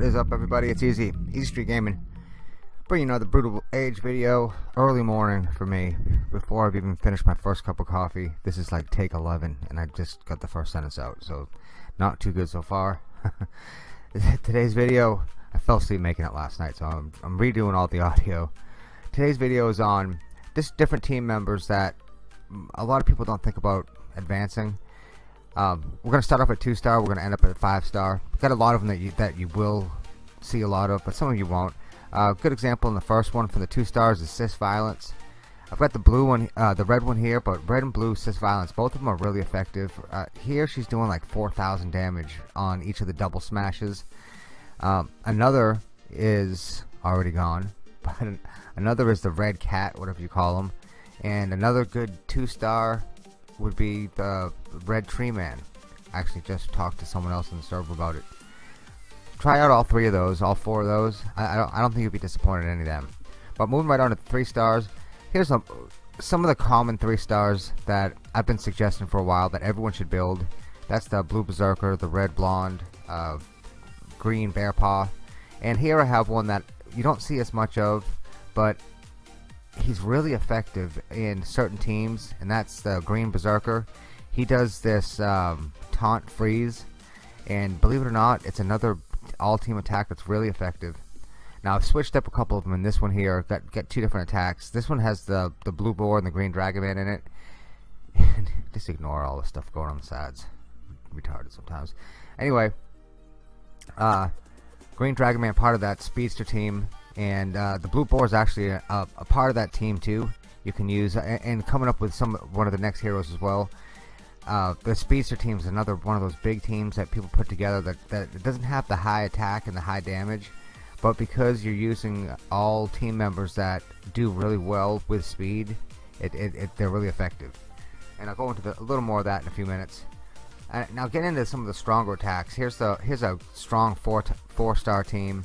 What is up everybody? It's Easy, Easy Street Gaming. Bringing another Brutal Age video, early morning for me, before I've even finished my first cup of coffee. This is like take 11, and I just got the first sentence out, so not too good so far. Today's video, I fell asleep making it last night, so I'm, I'm redoing all the audio. Today's video is on just different team members that a lot of people don't think about advancing. Um, we're gonna start off at two star. We're gonna end up at five star. We've got a lot of them that you that you will see a lot of, but some of you won't. Uh, good example in the first one for the two stars is cis violence. I've got the blue one, uh, the red one here, but red and blue cis violence, both of them are really effective. Uh, here she's doing like 4,000 damage on each of the double smashes. Um, another is already gone, but another is the red cat, whatever you call them, and another good two star would be the Red Tree Man. Actually just talked to someone else in the server about it. Try out all three of those, all four of those. I, I, don't, I don't think you'll be disappointed in any of them. But moving right on to three stars, here's some, some of the common three stars that I've been suggesting for a while that everyone should build. That's the Blue Berserker, the Red Blonde, uh, Green Bear Paw. And here I have one that you don't see as much of, but he's really effective in certain teams, and that's the Green Berserker. He does this um, taunt freeze, and believe it or not, it's another all-team attack that's really effective. Now I've switched up a couple of them in this one here. Got get two different attacks. This one has the the blue boar and the green dragon man in it. Just ignore all the stuff going on the sides. Retarded sometimes. Anyway, uh, green dragon man part of that speedster team and uh, the blue boar is actually a, a, part of that team too you can use and, coming up with some one of the next heroes as well uh, the speedster team is another one of those big teams that people put together that, that doesn't have the high attack and the high damage but because you're using all team members that do really well with speed it, it, it they're really effective. And I'll go into the, a little more of that in a few minutes. Uh, now get into some of the stronger attacks. Here's the here's a strong four four star team.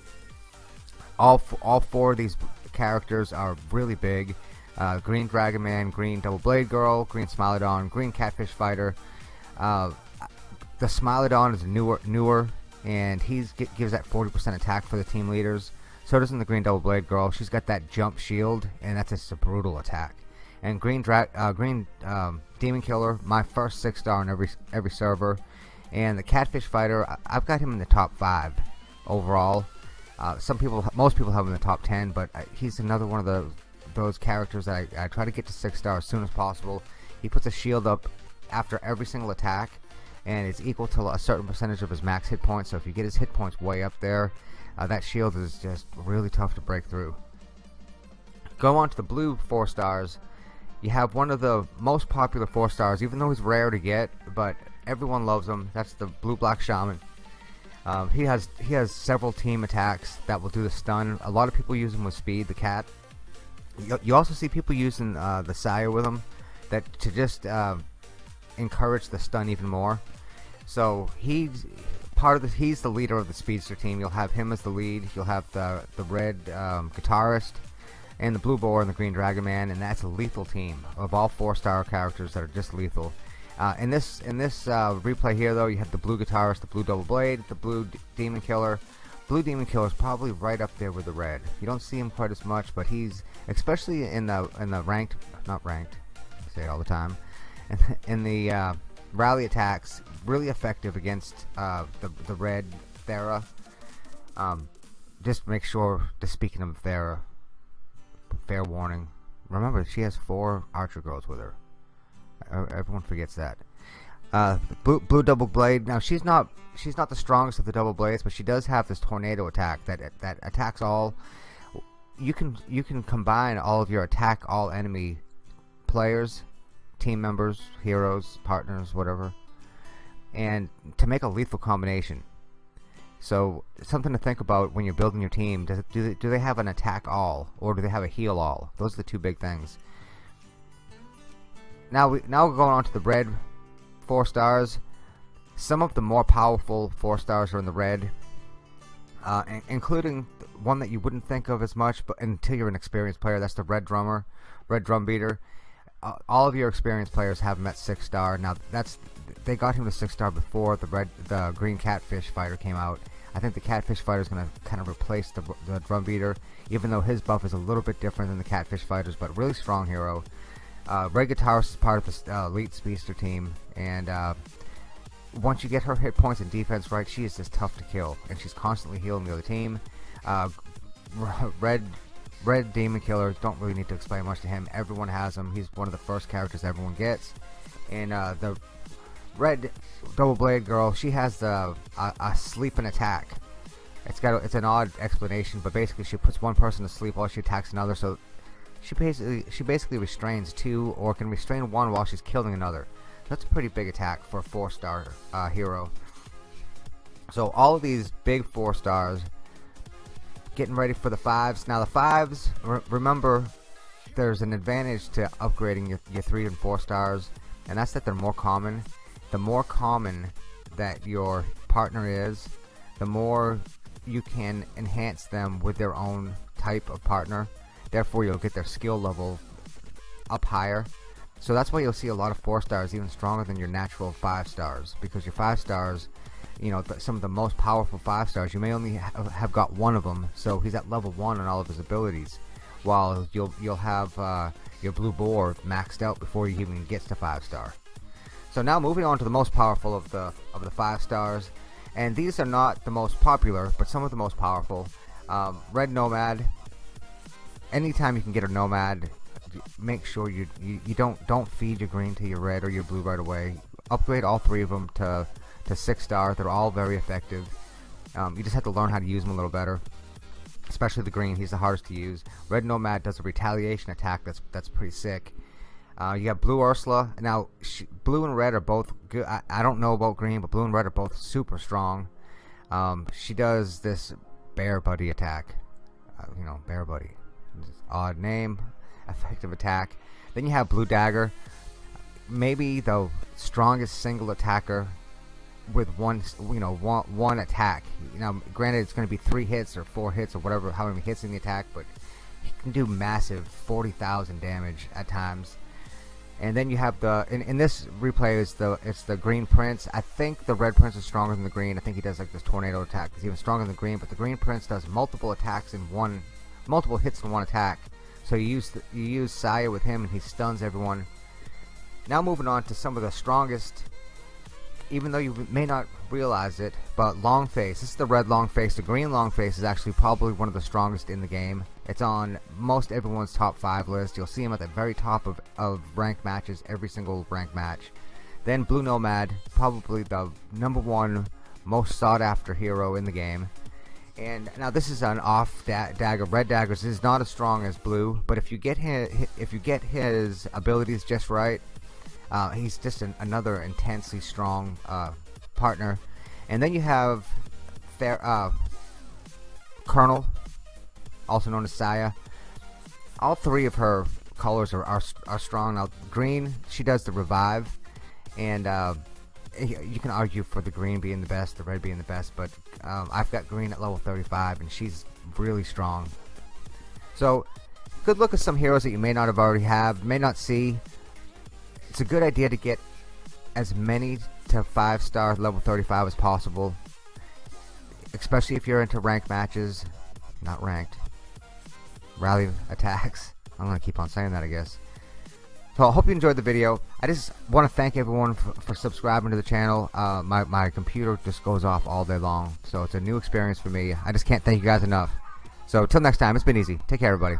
All all four of these characters are really big. Uh, green Dragon Man, Green Double Blade Girl, Green Smilodon, Green Catfish Fighter. Uh, the Smilodon is newer, newer, and he gives that 40% attack for the team leaders. So doesn't the Green Double Blade Girl. She's got that jump shield, and that's just a brutal attack. And Green Dra uh, Green um, Demon Killer, my first six star on every every server. And the Catfish Fighter, I've got him in the top five overall. Uh, some people, most people have him in the top 10, but uh, he's another one of the those characters that I, I try to get to 6 star as soon as possible. He puts a shield up after every single attack, and it's equal to a certain percentage of his max hit points, so if you get his hit points way up there, uh, that shield is just really tough to break through. Go on to the blue 4 stars. You have one of the most popular 4 stars, even though he's rare to get, but everyone loves him. That's the blue black shaman. Um, he has he has several team attacks that will do the stun. A lot of people use him with speed, the cat. You, also see people using uh, the Saya with him that to just uh, encourage the stun even more. So he's part of the he's the leader of the speedster team. You'll have him as the lead. You'll have the the red um, guitarist and the blue boar and the green dragon man, and that's a lethal team of all four star characters that are just lethal. Uh, in this in this uh, replay here, though, you have the blue guitarist, the blue double blade, the blue demon killer. Blue demon killer is probably right up there with the red. You don't see him quite as much, but he's especially in the in the ranked, not ranked. I say it all the time. In, in the uh, rally attacks, really effective against uh, the the red Thera. Um, just make sure. Just speaking of Thera, fair warning. Remember, she has four archer girls with her. Everyone forgets that. Uh, blue, blue double blade. Now she's not she's not the strongest of the double blades, but she does have this tornado attack that that attacks all. You can you can combine all of your attack all enemy players, team members, heroes, partners, whatever, and to make a lethal combination. So something to think about when you're building your team. Does do they, do they have an attack all or do they have a heal all? Those are the two big things. Now we now we're going on to the red four stars. Some of the more powerful four stars are in the red, uh, including one that you wouldn't think of as much, but until you're an experienced player, that's the red drummer, red drum beater. Uh, all of your experienced players have at six star. Now that's they got him to six star before the red the green catfish fighter came out. I think the Catfish Fighter is going to kind of replace the, the Drum Beater, even though his buff is a little bit different than the Catfish Fighters, but really strong hero. Uh, Red Guitarist is part of the uh, Elite Speedster team, and uh, once you get her hit points and defense right, she is just tough to kill, and she's constantly healing the other team. Uh, Red Red Demon Killer, don't really need to explain much to him. Everyone has him. He's one of the first characters everyone gets. And uh, the Red Double Blade Girl, she has the a, a sleep and attack. It's got a, it's an odd explanation, but basically she puts one person to sleep while she attacks another. So she basically she basically restrains two or can restrain one while she's killing another. That's a pretty big attack for a four star uh, hero. So all of these big four stars getting ready for the fives. Now the fives, re remember, there's an advantage to upgrading your, your three and four stars, and that's that they're more common. The more common that your partner is, the more you can enhance them with their own type of partner. Therefore, you'll get their skill level up higher. So that's why you'll see a lot of four stars even stronger than your natural five stars because your five stars you know some of the most powerful five stars you may only ha have got one of them. So he's at level one on all of his abilities while you'll you'll have uh, your blue boar maxed out before you even gets to five star. So now moving on to the most powerful of the of the five stars. And these are not the most popular but some of the most powerful. Um, red nomad anytime you can get a nomad make sure you, you you don't don't feed your green to your red or your blue right away upgrade all three of them to to six star. They're all very effective. Um, you just have to learn how to use them a little better. Especially the green, he's the hardest to use. Red Nomad does a retaliation attack that's that's pretty sick. Uh, you got Blue Ursula. Now, she, blue and red are both good. I, I, don't know about green, but blue and red are both super strong. Um, she does this Bear Buddy attack. Uh, you know, Bear Buddy. Odd name, effective attack. Then you have Blue Dagger. Maybe the strongest single attacker with one you know one one attack. You know granted it's going to be three hits or four hits or whatever how many hits in the attack but he can do massive 40,000 damage at times. And then you have the in, in this replay is the it's the green prince. I think the red prince is stronger than the green. I think he does like this tornado attack. He's even stronger than the green but the green prince does multiple attacks in one multiple hits in one attack so you use the, you use Saya with him and he stuns everyone now moving on to some of the strongest even though you may not realize it, but long face, this is the red long face, the green long face is actually probably one of the strongest in the game. It's on most everyone's top 5 list. You'll see him at the very top of, of ranked matches, every single ranked match. Then Blue Nomad, probably the number one most sought after hero in the game. And now this is an off da dagger. Red daggers is not as strong as blue, but if you get his, if you get his abilities just right, uh, he's just an, another intensely strong uh, partner. And then you have Fair, uh, Colonel, also known as Saya. All three of her colors are, are, are strong. Now, green, she does the revive. And uh, you can argue for the green being the best, the red being the best. But um, I've got green at level 35, and she's really strong. So, good look at some heroes that you may not have already have, may not see it's a good idea to get as many to 5 star level 35 as possible especially if you're into ranked matches not ranked rally attacks I'm gonna keep on saying that I guess so I hope you enjoyed the video. I just want to thank everyone for, for subscribing to the channel. Uh, my, my computer just goes off all day long so it's a new experience for me. I just can't thank you guys enough. So till next time it's been easy. Take care everybody